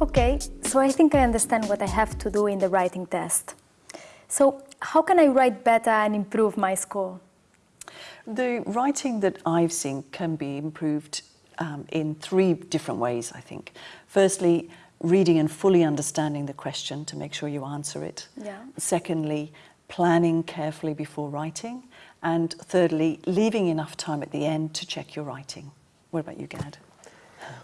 Okay, so I think I understand what I have to do in the writing test. So how can I write better and improve my score? The writing that I've seen can be improved um, in three different ways, I think. Firstly, reading and fully understanding the question to make sure you answer it. Yeah. Secondly, planning carefully before writing. And thirdly, leaving enough time at the end to check your writing. What about you, Gad?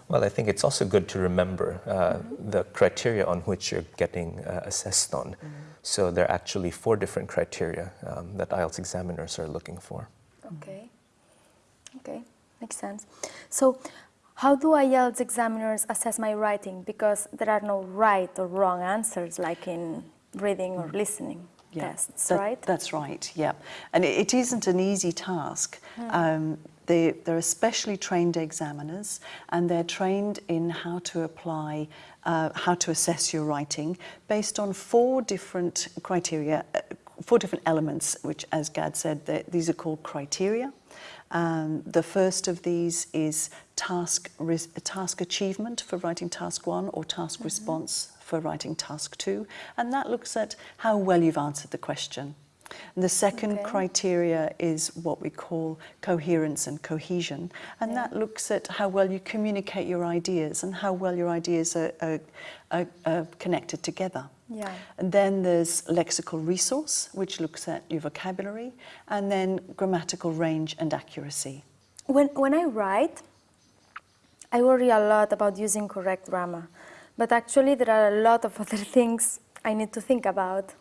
Well, I think it's also good to remember uh, mm -hmm. the criteria on which you're getting uh, assessed on. Mm -hmm. So there are actually four different criteria um, that IELTS examiners are looking for. Okay, okay, makes sense. So how do IELTS examiners assess my writing? Because there are no right or wrong answers like in reading or listening yeah, tests, that, right? That's right, yeah. And it, it isn't an easy task. Hmm. Um, they, they're especially trained examiners and they're trained in how to apply, uh, how to assess your writing based on four different criteria, uh, four different elements, which as Gad said, these are called criteria. Um, the first of these is task, task achievement for writing task one or task mm -hmm. response for writing task two. And that looks at how well you've answered the question. And the second okay. criteria is what we call coherence and cohesion. And yeah. that looks at how well you communicate your ideas and how well your ideas are, are, are, are connected together. Yeah. And then there's lexical resource, which looks at your vocabulary, and then grammatical range and accuracy. When, when I write, I worry a lot about using correct grammar, but actually there are a lot of other things I need to think about.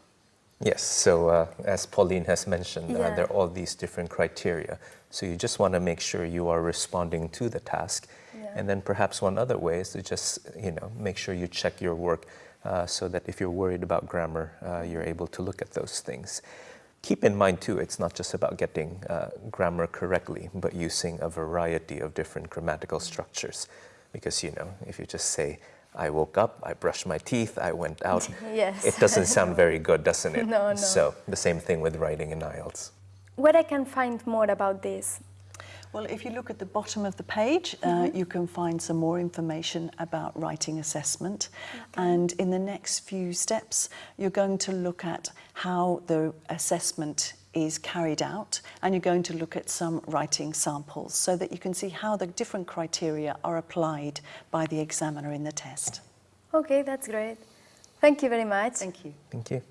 Yes, so uh, as Pauline has mentioned, yeah. uh, there are all these different criteria. So you just want to make sure you are responding to the task. Yeah. And then perhaps one other way is to just, you know, make sure you check your work uh, so that if you're worried about grammar, uh, you're able to look at those things. Keep in mind too, it's not just about getting uh, grammar correctly, but using a variety of different grammatical structures. Because, you know, if you just say, I woke up, I brushed my teeth, I went out. yes. It doesn't sound very good, doesn't it? No, no. So the same thing with writing in IELTS. Where I can find more about this? Well, if you look at the bottom of the page, mm -hmm. uh, mm-hmm. you can find some more information about writing assessment. Okay. And in the next few steps, you're going to look at how the assessment is carried out and you're going to look at some writing samples so that you can see how the different criteria are applied by the examiner in the test. Okay, that's great. Thank you very much. Thank you. Thank you.